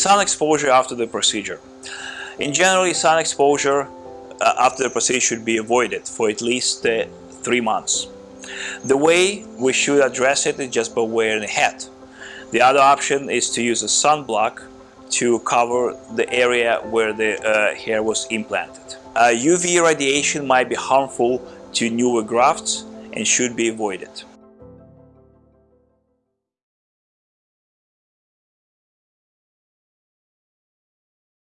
Sun exposure after the procedure. In general, sun exposure uh, after the procedure should be avoided for at least uh, three months. The way we should address it is just by wearing a hat. The other option is to use a sunblock to cover the area where the uh, hair was implanted. Uh, UV radiation might be harmful to newer grafts and should be avoided.